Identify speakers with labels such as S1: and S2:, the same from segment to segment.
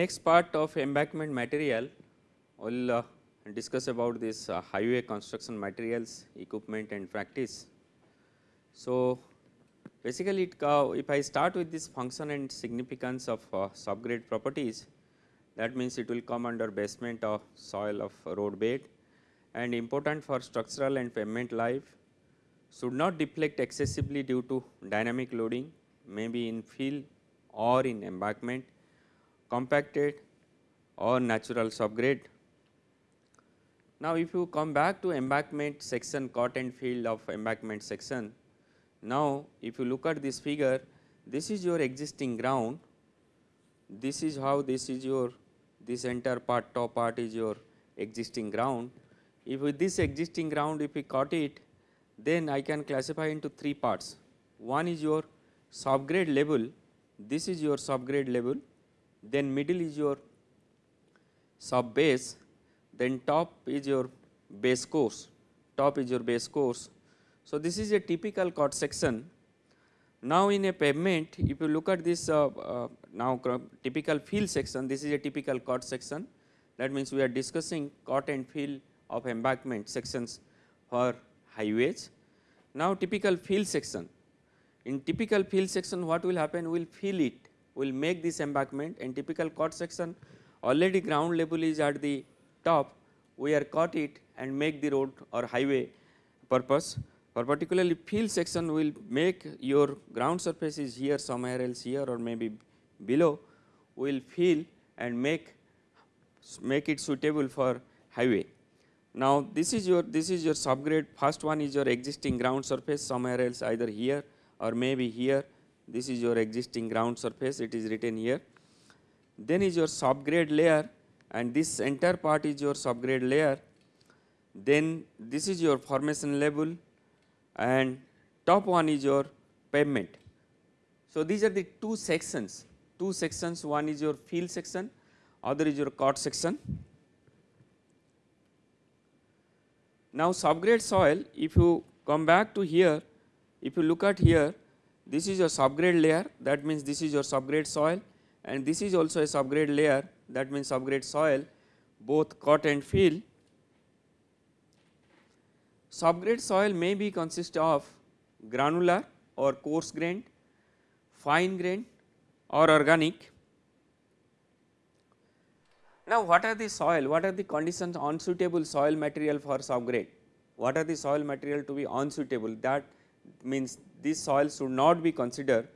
S1: Next part of embankment material, we will uh, discuss about this uh, highway construction materials, equipment and practice. So, basically it, uh, if I start with this function and significance of uh, subgrade properties, that means it will come under basement of soil of road bed and important for structural and pavement life, should not deflect excessively due to dynamic loading, maybe in fill or in embankment, compacted or natural subgrade. Now, if you come back to embankment section and fill of embankment section, now if you look at this figure, this is your existing ground, this is how this is your this entire part top part is your existing ground. If with this existing ground if we cut it, then I can classify into three parts. One is your subgrade level, this is your subgrade level, then middle is your sub base, then top is your base course, top is your base course. So, this is a typical cut section. Now, in a pavement, if you look at this uh, uh, now typical fill section, this is a typical cut section. That means, we are discussing cut and fill of embankment sections for highways. Now, typical fill section, in typical fill section what will happen, we will fill it, will make this embankment. And typical cut section already ground level is at the top, we are cut it and make the road or highway purpose. For particularly fill section will make your ground surface is here somewhere else here or maybe below, will fill and make make it suitable for highway. Now, this is your this is your subgrade. First one is your existing ground surface somewhere else either here or maybe here this is your existing ground surface it is written here. Then is your subgrade layer and this entire part is your subgrade layer. Then this is your formation level and top one is your pavement. So, these are the two sections, two sections one is your field section, other is your cut section. Now, subgrade soil if you come back to here, if you look at here this is your subgrade layer that means this is your subgrade soil and this is also a subgrade layer that means subgrade soil both cut and fill. Subgrade soil may be consist of granular or coarse grained, fine grained or organic now, what are the soil, what are the conditions unsuitable soil material for subgrade? What are the soil material to be unsuitable that means this soil should not be considered.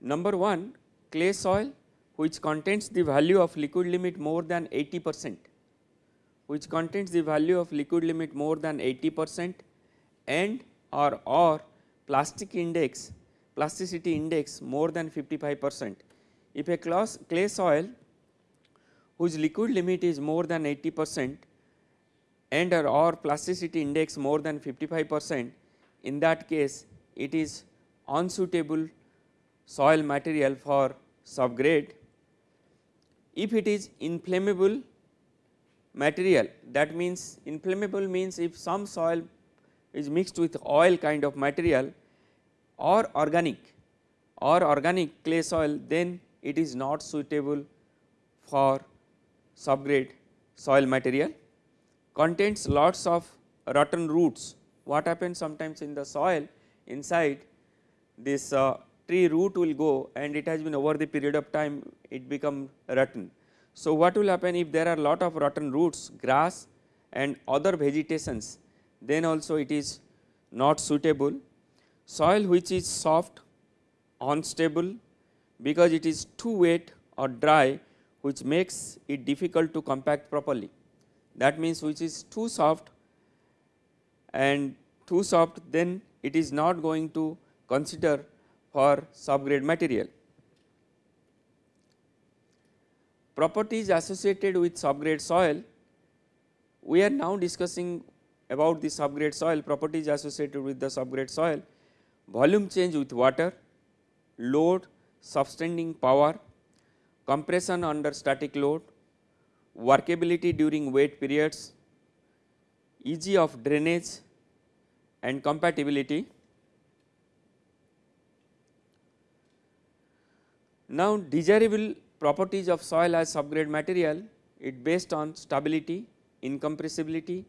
S1: Number 1 clay soil which contains the value of liquid limit more than 80 percent, which contains the value of liquid limit more than 80 percent and or or plastic index plasticity index more than 55 percent. If a class clay soil whose liquid limit is more than 80 percent and or, or plasticity index more than 55 percent in that case it is unsuitable soil material for subgrade. If it is inflammable material that means inflammable means if some soil is mixed with oil kind of material or organic or organic clay soil then it is not suitable for subgrade soil material contains lots of rotten roots. What happens sometimes in the soil inside this uh, tree root will go and it has been over the period of time it become rotten. So, what will happen if there are lot of rotten roots grass and other vegetations then also it is not suitable. Soil which is soft unstable because it is too wet or dry which makes it difficult to compact properly. That means, which is too soft and too soft then it is not going to consider for subgrade material. Properties associated with subgrade soil, we are now discussing about the subgrade soil properties associated with the subgrade soil, volume change with water, load, subtending power, compression under static load, workability during wet periods, easy of drainage and compatibility. Now, desirable properties of soil as subgrade material, it based on stability, incompressibility,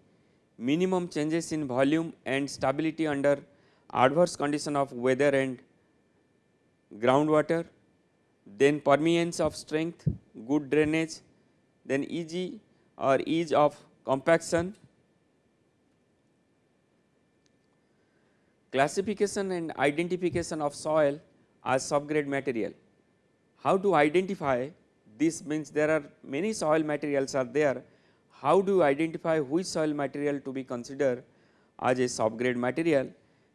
S1: minimum changes in volume and stability under adverse condition of weather and groundwater, then permeance of strength, good drainage, then easy or ease of compaction, classification and identification of soil as subgrade material. How to identify this means there are many soil materials are there. How do you identify which soil material to be considered as a subgrade material?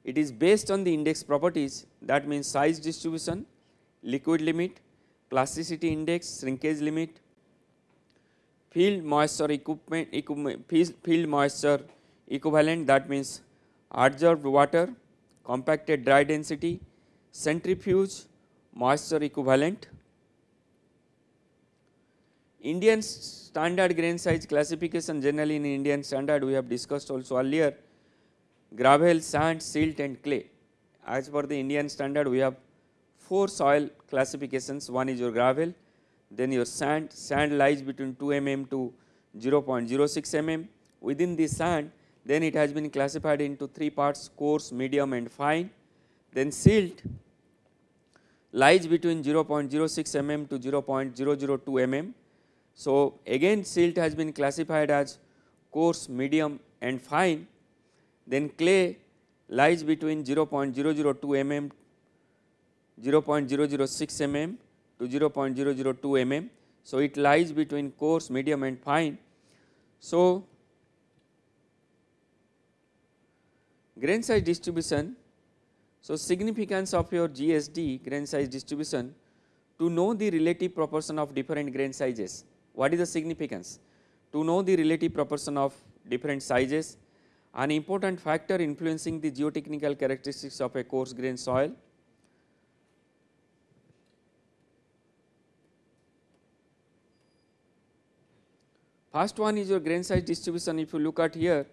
S1: It is based on the index properties that means size distribution, liquid limit, plasticity index, shrinkage limit, field moisture equipment, equipment field moisture equivalent that means adsorbed water, compacted dry density, centrifuge moisture equivalent. Indian standard grain size classification generally in Indian standard we have discussed also earlier gravel, sand, silt and clay. As per the Indian standard we have 4 soil classifications, one is your gravel, then your sand, sand lies between 2 mm to 0.06 mm. Within the sand then it has been classified into 3 parts coarse, medium and fine. Then silt lies between 0.06 mm to 0.002 mm. So, again silt has been classified as coarse, medium and fine then clay lies between 0.002 mm, 0.006 mm to 0.002 mm. So, it lies between coarse, medium and fine. So, grain size distribution. So, significance of your GSD grain size distribution to know the relative proportion of different grain sizes. What is the significance? To know the relative proportion of different sizes an important factor influencing the geotechnical characteristics of a coarse grain soil. First one is your grain size distribution if you look at here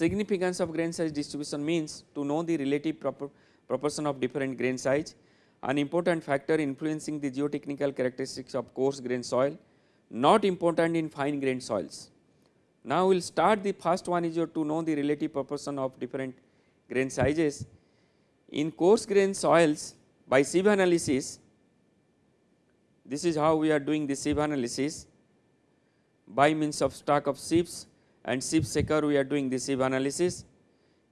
S1: significance of grain size distribution means to know the relative proportion of different grain size an important factor influencing the geotechnical characteristics of coarse grain soil not important in fine grained soils. Now, we will start the first one is your to know the relative proportion of different grain sizes. In coarse grain soils by sieve analysis, this is how we are doing the sieve analysis by means of stack of sieves and sieve shaker we are doing the sieve analysis.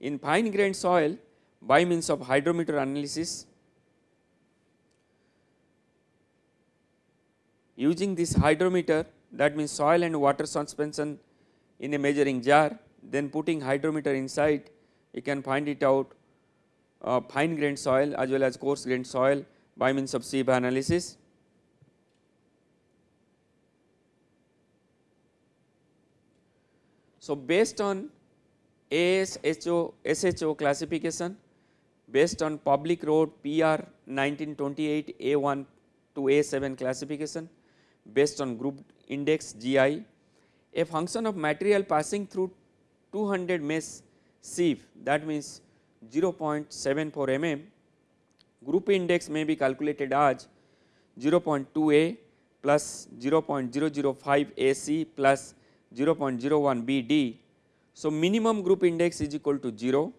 S1: In fine grained soil by means of hydrometer analysis using this hydrometer that means soil and water suspension in a measuring jar then putting hydrometer inside you can find it out uh, fine grained soil as well as coarse grained soil by means of sieve analysis. So, based on AASHO SHO classification based on public road PR 1928 A1 to A7 classification based on group index GI, a function of material passing through 200 mesh sieve that means 0.74 mm, group index may be calculated as 0.2a plus 0.005 AC plus 0.01 BD. So, minimum group index is equal to 0,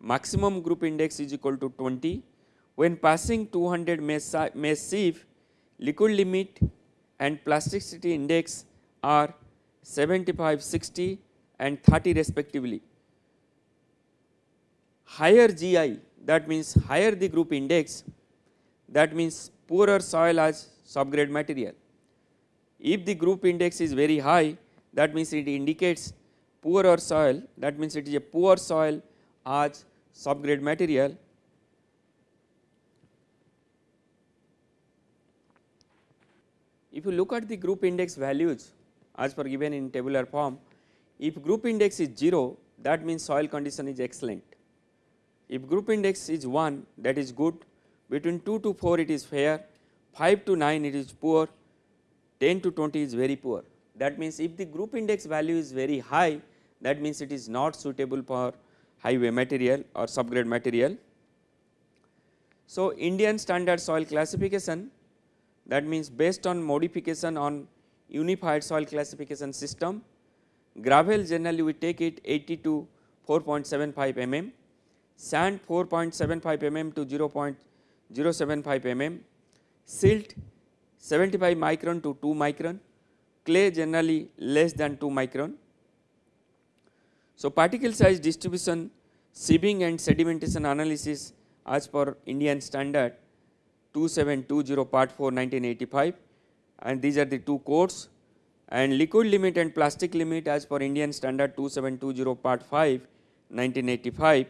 S1: maximum group index is equal to 20. When passing 200 mesh, sieve, liquid limit and plasticity index are 75, 60 and 30 respectively. Higher GI that means higher the group index that means poorer soil as subgrade material. If the group index is very high that means it indicates poorer soil. That means it is a poor soil as subgrade material. If you look at the group index values as per given in tabular form, if group index is 0 that means soil condition is excellent. If group index is 1 that is good, between 2 to 4 it is fair, 5 to 9 it is poor, 10 to 20 is very poor. That means if the group index value is very high that means it is not suitable for highway material or subgrade material. So, Indian standard soil classification that means based on modification on unified soil classification system, gravel generally we take it 80 to 4.75 mm, sand 4.75 mm to 0.075 mm, silt 75 micron to 2 micron, clay generally less than 2 micron. So, particle size distribution, sieving and sedimentation analysis as per Indian standard 2720 part 4 1985 and these are the two codes and liquid limit and plastic limit as per Indian standard 2720 part 5 1985.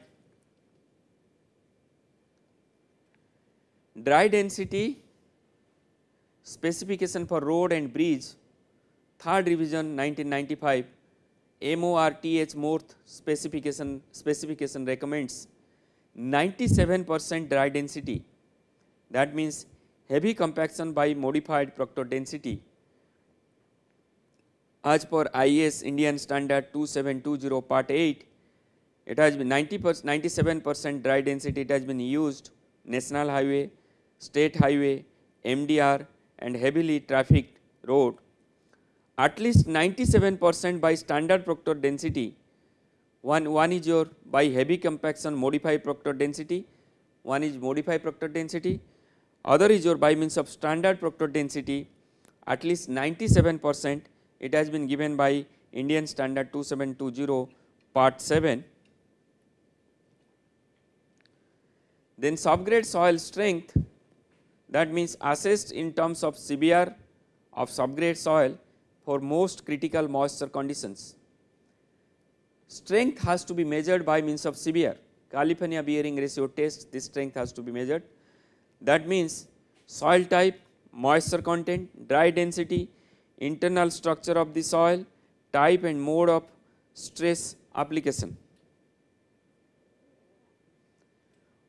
S1: Dry density specification for road and bridge third revision 1995 MORTH MORTH specification specification recommends 97 percent dry density. That means heavy compaction by modified Proctor density. As per IS Indian standard 2720 part 8 it has been 90 percent 97 percent dry density it has been used national highway state highway MDR and heavily trafficked road at least 97 percent by standard Proctor density. One, one is your by heavy compaction modified Proctor density, one is modified Proctor density, other is your by means of standard Proctor density at least 97 percent it has been given by Indian standard 2720 part 7. Then subgrade soil strength that means assessed in terms of CBR of subgrade soil for most critical moisture conditions strength has to be measured by means of CBR California bearing ratio test this strength has to be measured. That means soil type, moisture content, dry density, internal structure of the soil, type and mode of stress application.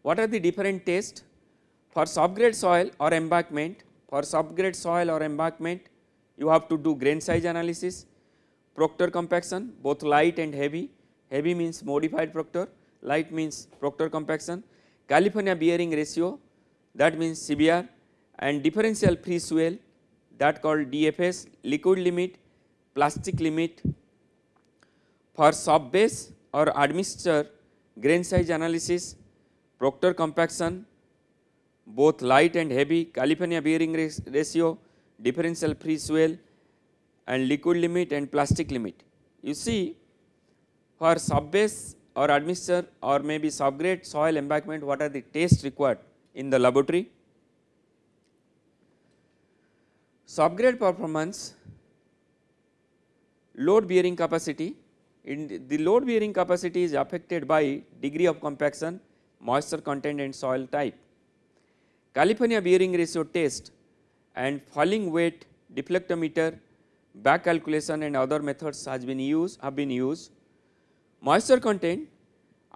S1: What are the different tests? For subgrade soil or embankment, for subgrade soil or embankment, you have to do grain size analysis, proctor compaction both light and heavy, heavy means modified proctor, light means proctor compaction, California bearing ratio that means CBR and differential free swell that called DFS, liquid limit, plastic limit. For sub base or admixture grain size analysis, proctor compaction, both light and heavy, California bearing ratio, differential free swell and liquid limit and plastic limit. You see for subbase or admixture or maybe subgrade soil embankment what are the tests required in the laboratory. Subgrade performance, load bearing capacity, in the load bearing capacity is affected by degree of compaction, moisture content and soil type. California bearing ratio test and falling weight deflectometer back calculation and other methods has been used have been used. Moisture content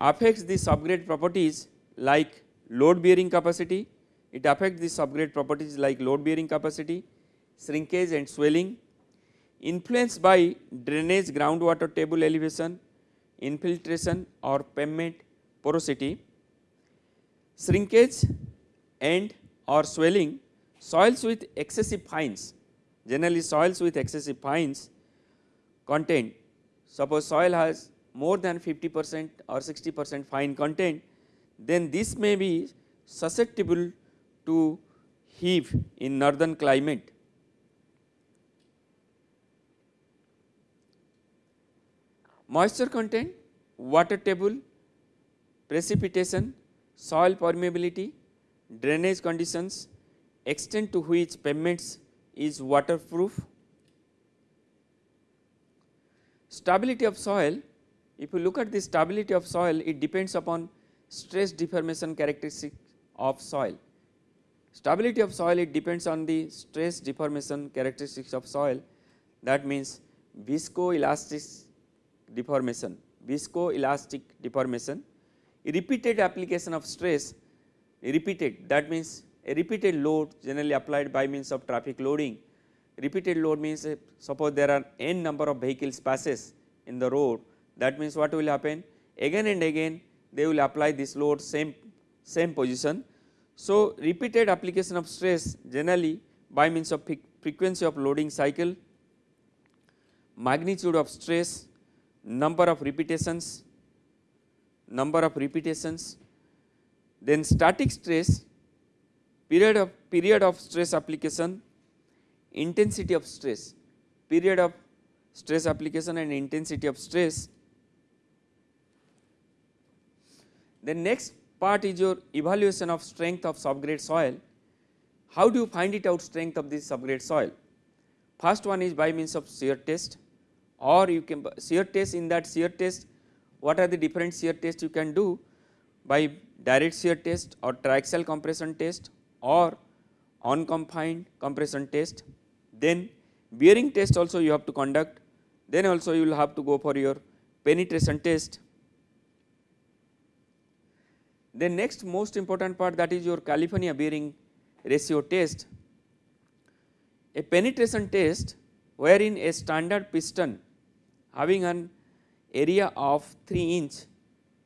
S1: affects the subgrade properties like load bearing capacity, it affects the subgrade properties like load bearing capacity, shrinkage and swelling, influenced by drainage groundwater table elevation, infiltration or pavement porosity, shrinkage and or swelling, soils with excessive fines, generally soils with excessive fines content, suppose soil has more than 50 percent or 60 percent fine content, then this may be susceptible to heave in northern climate. Moisture content, water table, precipitation, soil permeability, drainage conditions, extent to which pavements is waterproof, stability of soil if you look at the stability of soil, it depends upon stress deformation characteristic of soil. Stability of soil, it depends on the stress deformation characteristics of soil. That means viscoelastic deformation, viscoelastic deformation, repeated application of stress, repeated that means a repeated load generally applied by means of traffic loading. Repeated load means uh, suppose there are n number of vehicles passes in the road that means what will happen again and again they will apply this load same, same position. So, repeated application of stress generally by means of frequency of loading cycle, magnitude of stress, number of repetitions, number of repetitions, then static stress, period of period of stress application, intensity of stress, period of stress application and intensity of stress. The next part is your evaluation of strength of subgrade soil. How do you find it out strength of this subgrade soil? First one is by means of shear test or you can shear test in that shear test what are the different shear tests you can do by direct shear test or triaxial compression test or unconfined compression test. Then bearing test also you have to conduct then also you will have to go for your penetration test. The next most important part that is your California bearing ratio test. A penetration test wherein a standard piston having an area of 3 inch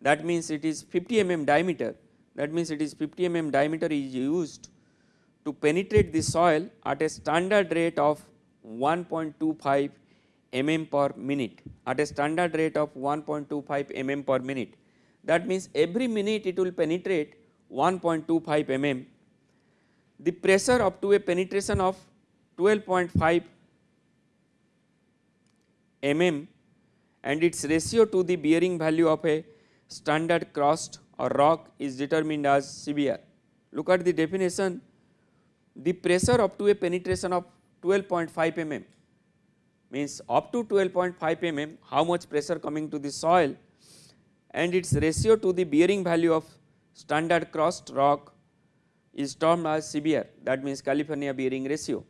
S1: that means it is 50 mm diameter that means it is 50 mm diameter is used to penetrate the soil at a standard rate of 1.25 mm per minute at a standard rate of 1.25 mm per minute. That means every minute it will penetrate 1.25 mm. The pressure up to a penetration of 12.5 mm and its ratio to the bearing value of a standard crust or rock is determined as CBR. Look at the definition, the pressure up to a penetration of 12.5 mm means up to 12.5 mm how much pressure coming to the soil and its ratio to the bearing value of standard crust rock is termed as CBR that means California bearing ratio.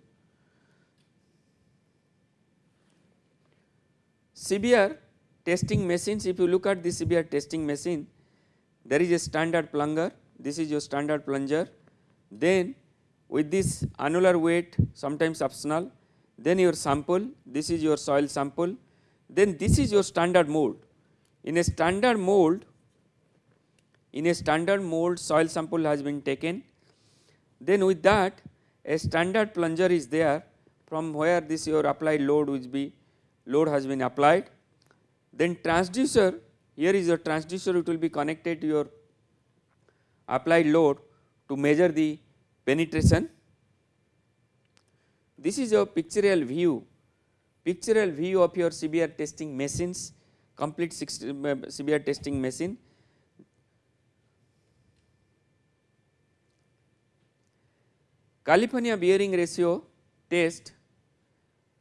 S1: CBR testing machines if you look at the CBR testing machine there is a standard plunger. This is your standard plunger. Then with this annular weight sometimes optional then your sample, this is your soil sample, then this is your standard mold. In a standard mold, in a standard mold soil sample has been taken, then with that a standard plunger is there from where this your applied load will be. Load has been applied. Then transducer, here is your transducer it will be connected to your applied load to measure the penetration. This is a pictorial view, pictorial view of your CBR testing machines, complete CBR uh, testing machine. California bearing ratio test,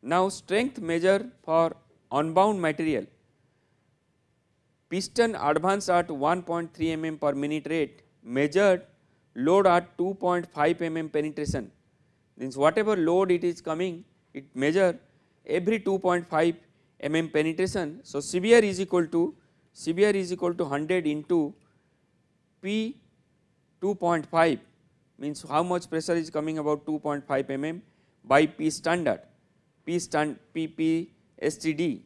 S1: now strength measure for unbound material, piston advance at 1.3 mm per minute rate, measured load at 2.5 mm penetration means whatever load it is coming it measure every 2.5 mm penetration. So, CBR is equal to CBR is equal to 100 into P 2.5 means how much pressure is coming about 2.5 mm by P standard P stand P P STD.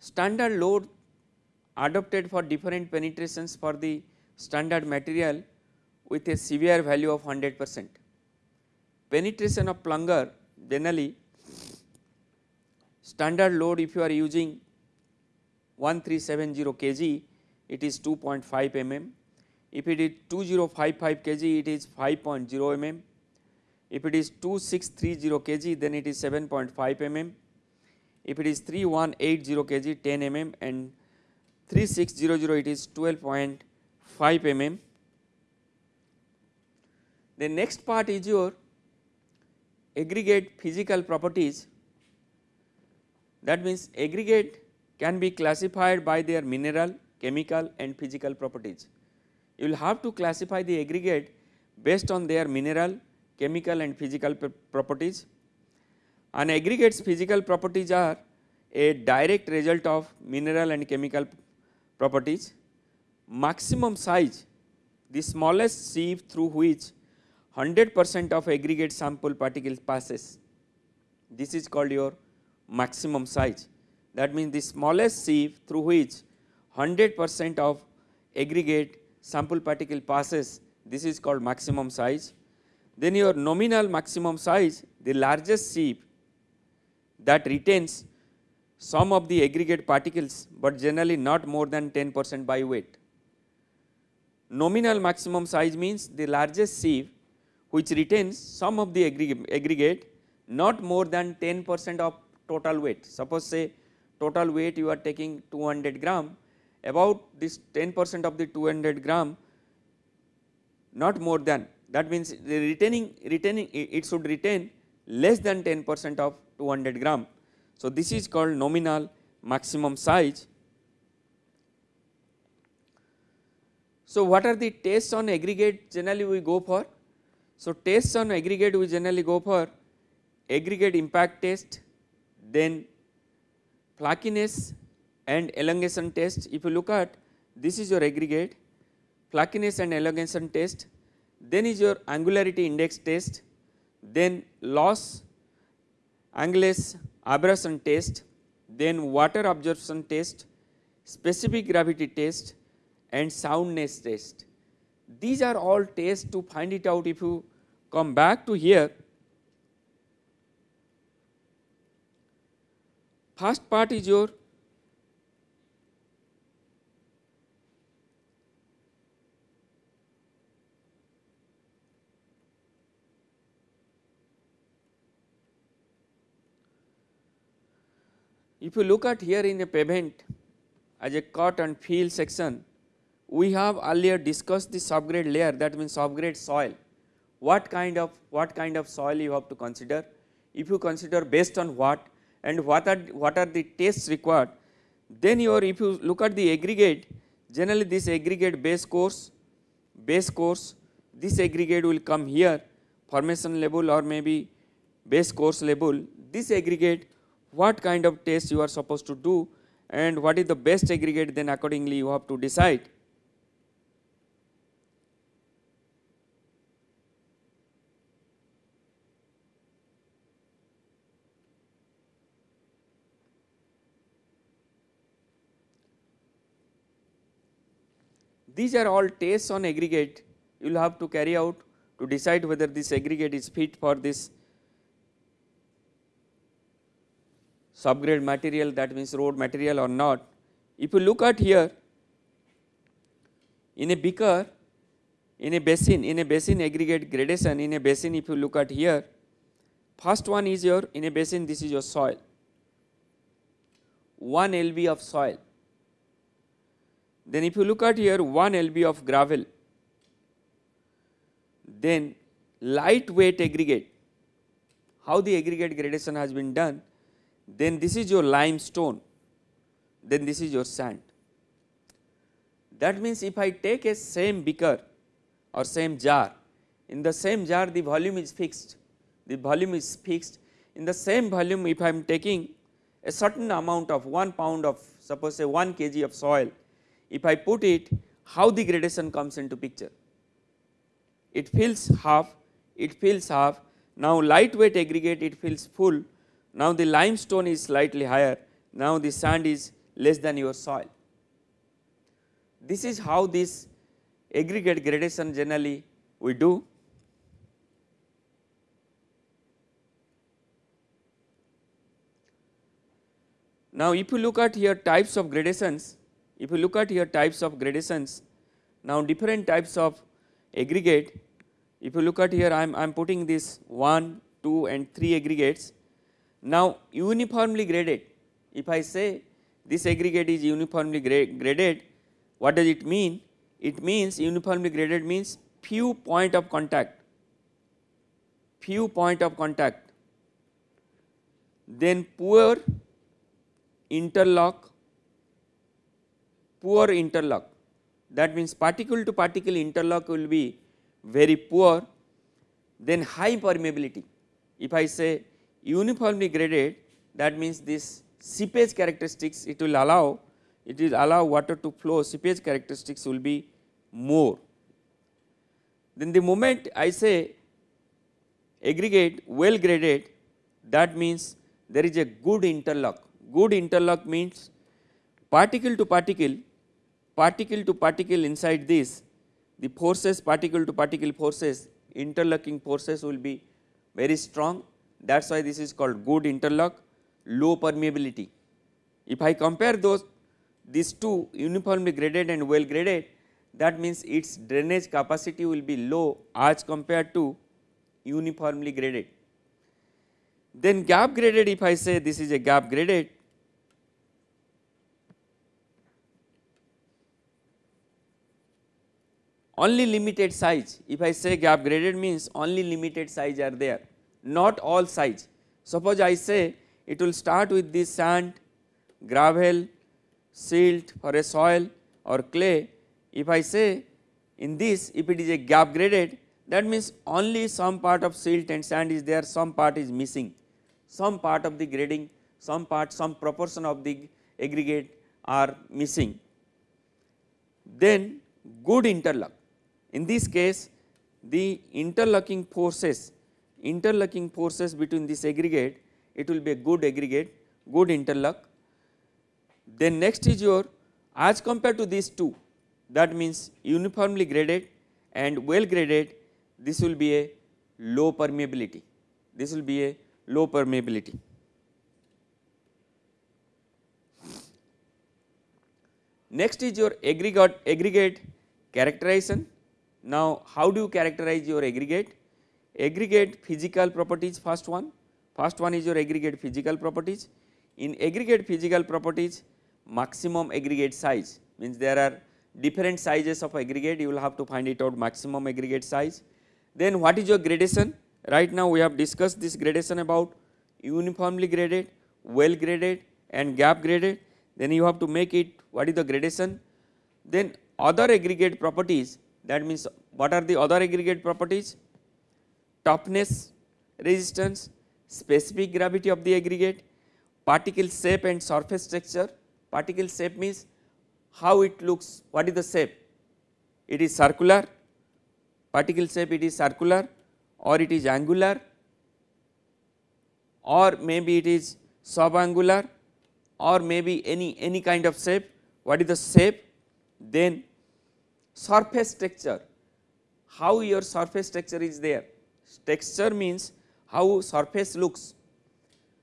S1: Standard load adopted for different penetrations for the standard material with a CBR value of 100 percent. Penetration of plunger generally standard load if you are using 1370 kg it is 2.5 mm, if it is 2055 kg it is 5.0 mm, if it is 2630 kg then it is 7.5 mm, if it is 3180 kg 10 mm and 3600 it is 12.5 mm. The next part is your aggregate physical properties that means aggregate can be classified by their mineral, chemical and physical properties. You will have to classify the aggregate based on their mineral, chemical and physical properties. And aggregates physical properties are a direct result of mineral and chemical properties. Maximum size the smallest sieve through which 100 percent of aggregate sample particles passes. This is called your maximum size. That means the smallest sieve through which 100 percent of aggregate sample particle passes this is called maximum size. Then your nominal maximum size the largest sieve that retains some of the aggregate particles, but generally not more than 10 percent by weight. Nominal maximum size means the largest sieve which retains some of the aggregate not more than 10 percent of total weight. Suppose say total weight you are taking 200 gram about this 10 percent of the 200 gram not more than that means the retaining retaining it should retain less than 10 percent of 200 gram so, this is called nominal maximum size. So, what are the tests on aggregate generally we go for? So, tests on aggregate we generally go for aggregate impact test, then flakiness and elongation test. If you look at this is your aggregate, flakiness and elongation test, then is your angularity index test, then Los, Angeles abrasion test, then water absorption test, specific gravity test and soundness test. These are all tests to find it out if you come back to here. First part is your If you look at here in a pavement as a cut and fill section, we have earlier discussed the subgrade layer that means subgrade soil. What kind of what kind of soil you have to consider? If you consider based on what and what are what are the tests required, then your if you look at the aggregate, generally this aggregate base course, base course, this aggregate will come here formation level or maybe base course level. This aggregate what kind of test you are supposed to do and what is the best aggregate then accordingly you have to decide. These are all tests on aggregate you will have to carry out to decide whether this aggregate is fit for this subgrade material that means road material or not. If you look at here in a beaker in a basin in a basin aggregate gradation in a basin if you look at here first one is your in a basin this is your soil. 1 lb of soil. Then if you look at here 1 lb of gravel. Then lightweight aggregate. How the aggregate gradation has been done then this is your limestone, then this is your sand. That means if I take a same beaker or same jar, in the same jar the volume is fixed, the volume is fixed. In the same volume if I am taking a certain amount of 1 pound of suppose say 1 kg of soil, if I put it how the gradation comes into picture. It fills half, it fills half, now lightweight aggregate it fills full now the limestone is slightly higher, now the sand is less than your soil. This is how this aggregate gradation generally we do. Now if you look at here types of gradations, if you look at here types of gradations, now different types of aggregate, if you look at here I am putting this 1, 2 and 3 aggregates now, uniformly graded, if I say this aggregate is uniformly graded, what does it mean? It means uniformly graded means few point of contact, few point of contact, then poor interlock, poor interlock. That means particle to particle interlock will be very poor, then high permeability. If I say uniformly graded that means this seepage characteristics it will allow it will allow water to flow seepage characteristics will be more. Then the moment I say aggregate well graded that means there is a good interlock good interlock means particle to particle particle to particle inside this, the forces particle to particle forces interlocking forces will be very strong that is why this is called good interlock low permeability. If I compare those these two uniformly graded and well graded that means its drainage capacity will be low as compared to uniformly graded. Then gap graded if I say this is a gap graded only limited size if I say gap graded means only limited size are there not all size. Suppose I say it will start with this sand, gravel, silt for a soil or clay. If I say in this if it is a gap graded that means only some part of silt and sand is there some part is missing some part of the grading some part some proportion of the aggregate are missing. Then good interlock in this case the interlocking forces interlocking forces between this aggregate it will be a good aggregate good interlock. Then next is your as compared to these two that means uniformly graded and well graded this will be a low permeability this will be a low permeability. Next is your aggregate aggregate characterization. Now how do you characterize your aggregate? Aggregate physical properties first one, first one is your aggregate physical properties. In aggregate physical properties maximum aggregate size means there are different sizes of aggregate you will have to find it out maximum aggregate size. Then what is your gradation right now we have discussed this gradation about uniformly graded, well graded and gap graded then you have to make it what is the gradation. Then other aggregate properties that means what are the other aggregate properties toughness, resistance, specific gravity of the aggregate, particle shape and surface texture. Particle shape means how it looks, what is the shape? It is circular, particle shape it is circular or it is angular or maybe it is subangular or maybe any, any kind of shape. What is the shape? Then surface texture, how your surface texture is there texture means how surface looks.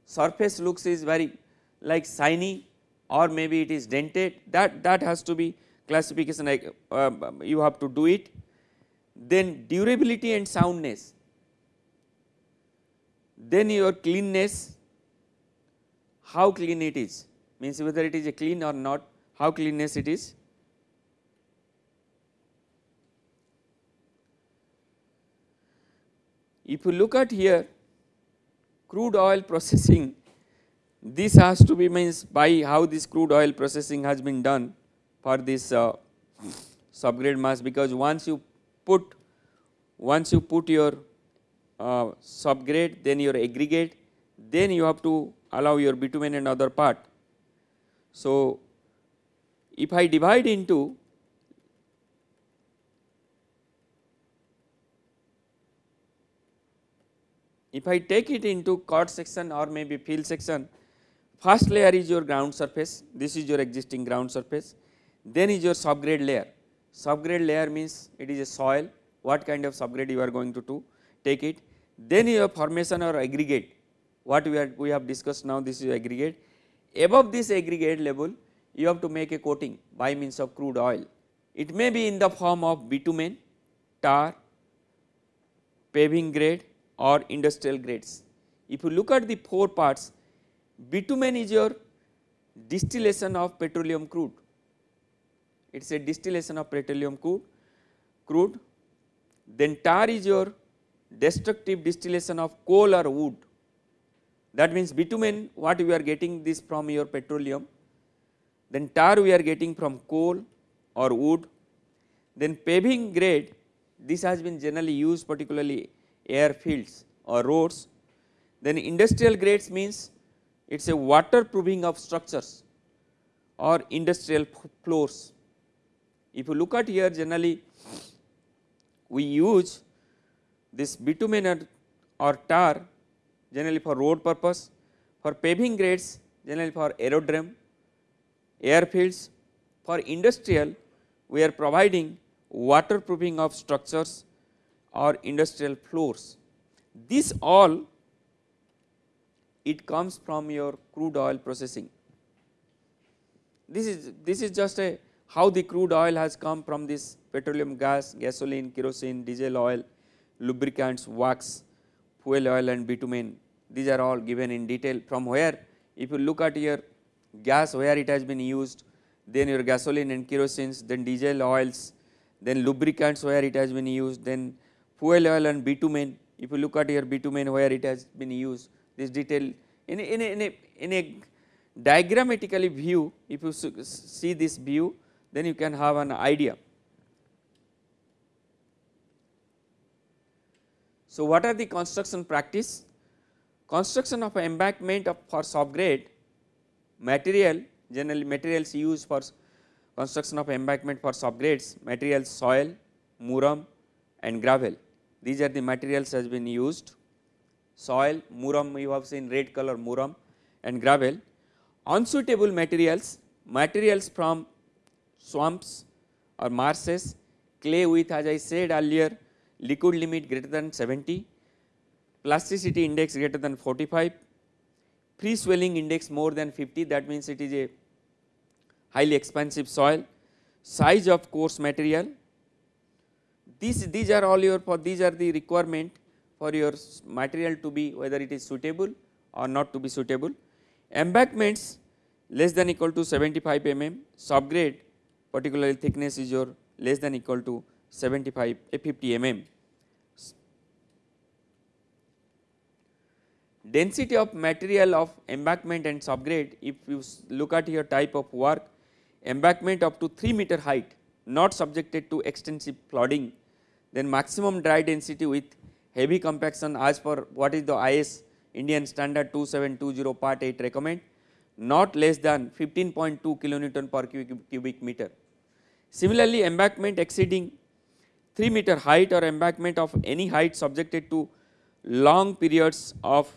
S1: Surface looks is very like shiny or maybe it is dented. That that has to be classification like uh, you have to do it. Then durability and soundness, then your cleanness, how clean it is. Means whether it is a clean or not, how cleanness it is If you look at here crude oil processing this has to be means by how this crude oil processing has been done for this uh, subgrade mass because once you put once you put your uh, subgrade then your aggregate then you have to allow your bitumen and other part. So, if I divide into If I take it into chord section or maybe field section, first layer is your ground surface, this is your existing ground surface, then is your subgrade layer. Subgrade layer means it is a soil, what kind of subgrade you are going to do, take it. Then your formation or aggregate, what we, are, we have discussed now this is aggregate. Above this aggregate level, you have to make a coating by means of crude oil. It may be in the form of bitumen, tar, paving grade or industrial grades. If you look at the four parts, bitumen is your distillation of petroleum crude, it is a distillation of petroleum crude, crude. Then tar is your destructive distillation of coal or wood, that means bitumen what we are getting this from your petroleum, then tar we are getting from coal or wood, then paving grade this has been generally used particularly airfields or roads. Then industrial grades means it is a waterproofing of structures or industrial floors. If you look at here generally we use this bitumen or tar generally for road purpose, for paving grades generally for aerodrome, airfields, for industrial we are providing waterproofing of structures or industrial floors. This all it comes from your crude oil processing. This is this is just a how the crude oil has come from this petroleum gas, gasoline, kerosene, diesel oil, lubricants, wax, fuel oil and bitumen. These are all given in detail from where if you look at your gas where it has been used, then your gasoline and kerosenes, then diesel oils, then lubricants where it has been used, then fuel oil and bitumen. If you look at your bitumen where it has been used, this detail in a, in a, in a, in a diagrammatically view, if you see this view, then you can have an idea. So, what are the construction practice? Construction of embankment of for subgrade material generally materials used for construction of embankment for subgrades materials soil, muram and gravel. These are the materials has been used soil, muram you have seen red color muram and gravel. Unsuitable materials, materials from swamps or marshes, clay with as I said earlier liquid limit greater than 70, plasticity index greater than 45, free swelling index more than 50 that means it is a highly expansive soil, size of coarse material. These, these are all your for these are the requirement for your material to be whether it is suitable or not to be suitable. Embankments less than equal to 75 mm, subgrade particularly thickness is your less than equal to 75 50 mm. Density of material of embankment and subgrade if you look at your type of work embankment up to 3 meter height not subjected to extensive flooding then maximum dry density with heavy compaction as per what is the IS Indian standard 2720 part 8 recommend not less than 15.2 kilonewton per cubic meter. Similarly, embankment exceeding 3 meter height or embankment of any height subjected to long periods of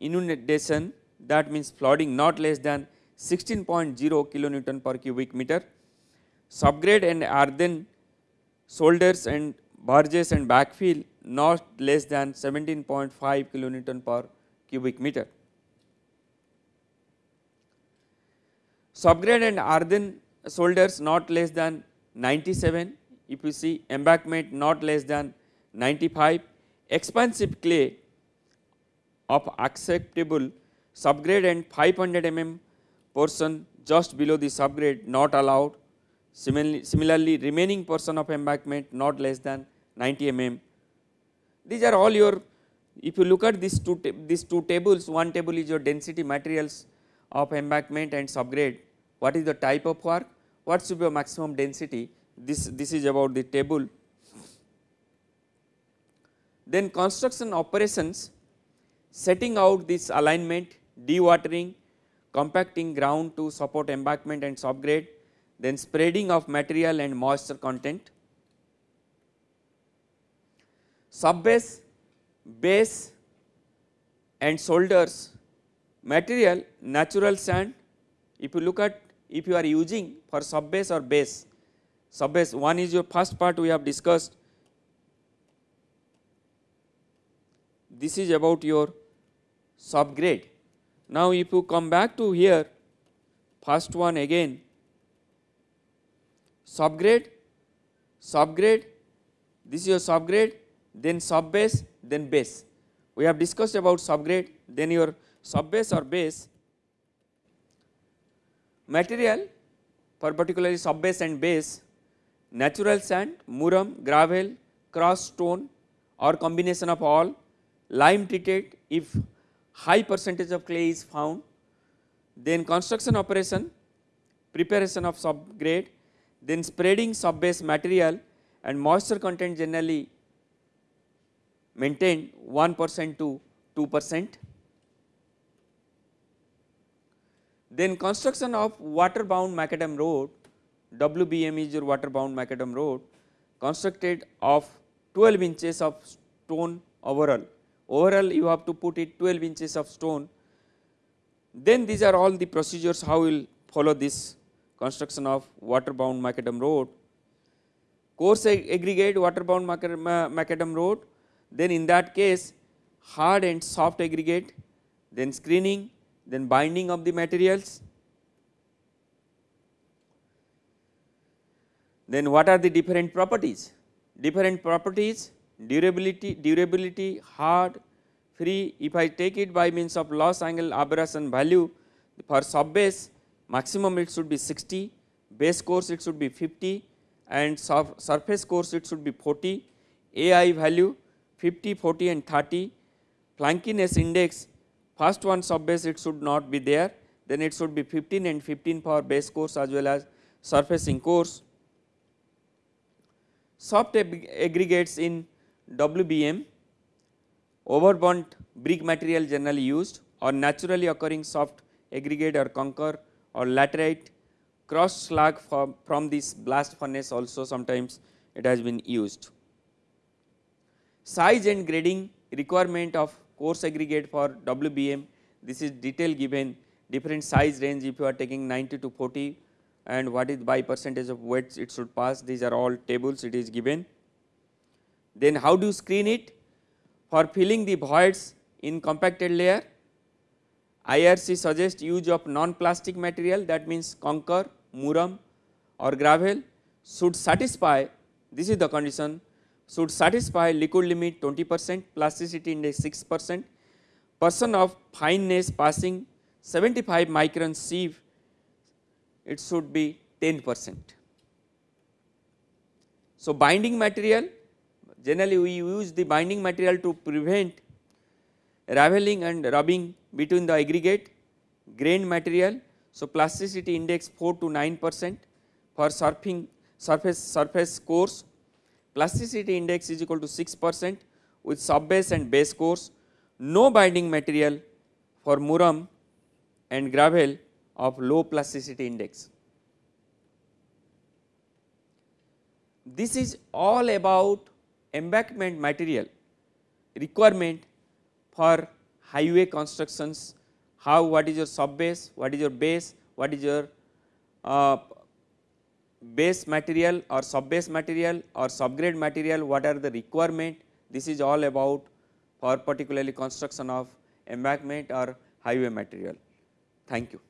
S1: inundation that means flooding not less than 16.0 kilonewton per cubic meter. Subgrade and earthen shoulders and verges and backfill not less than 17.5 kilonewton per cubic meter. Subgrade and earthen shoulders not less than 97 if you see embankment not less than 95 expansive clay of acceptable subgrade and 500 mm portion just below the subgrade not allowed similarly, similarly remaining portion of embankment not less than 90 mm. These are all your if you look at these two these two tables one table is your density materials of embankment and subgrade. What is the type of work? What should be your maximum density? This this is about the table. Then construction operations setting out this alignment dewatering compacting ground to support embankment and subgrade then spreading of material and moisture content subbase base and shoulders material natural sand if you look at if you are using for subbase or base, subbase one is your first part we have discussed. This is about your subgrade. Now, if you come back to here, first one again, subgrade, subgrade, this is your subgrade, then subbase, then base. We have discussed about subgrade, then your subbase or base Material for particularly subbase and base, natural sand, muram, gravel, crushed stone or combination of all, lime treated if high percentage of clay is found, then construction operation, preparation of subgrade, then spreading subbase material and moisture content generally maintained 1 percent to 2 percent. Then construction of water bound macadam road, WBM is your water bound macadam road constructed of 12 inches of stone overall. Overall you have to put it 12 inches of stone. Then these are all the procedures how we will follow this construction of water-bound macadam road. Coarse aggregate water-bound macadam road, then in that case hard and soft aggregate, then screening, then binding of the materials. Then what are the different properties? Different properties, durability, durability, hard, free. If I take it by means of Los Angeles abrasion value for sub base, maximum it should be 60, base course it should be 50 and surface course it should be 40, AI value 50, 40 and 30, flakiness index first one sub base it should not be there, then it should be 15 and 15 for base course as well as surfacing course. Soft aggregates in WBM overburnt brick material generally used or naturally occurring soft aggregate or kankar or laterite cross slag from, from this blast furnace also sometimes it has been used. Size and grading requirement of coarse aggregate for WBM this is detail given different size range if you are taking 90 to 40 and what is by percentage of weights it should pass these are all tables it is given. Then how do you screen it for filling the voids in compacted layer IRC suggests use of non-plastic material that means kankar, muram or gravel should satisfy this is the condition should satisfy liquid limit 20 percent plasticity index 6 percent person of fineness passing 75 micron sieve it should be 10 percent. So, binding material generally we use the binding material to prevent raveling and rubbing between the aggregate grain material. So, plasticity index 4 to 9 percent for surfing surface surface coarse plasticity index is equal to 6 percent with sub base and base coarse no binding material for muram and gravel of low plasticity index. This is all about embankment material requirement for highway constructions, how what is your sub base, what is your base, what is your uh, base material or sub base material or subgrade material, what are the requirement, this is all about for particularly construction of embankment or highway material. Thank you.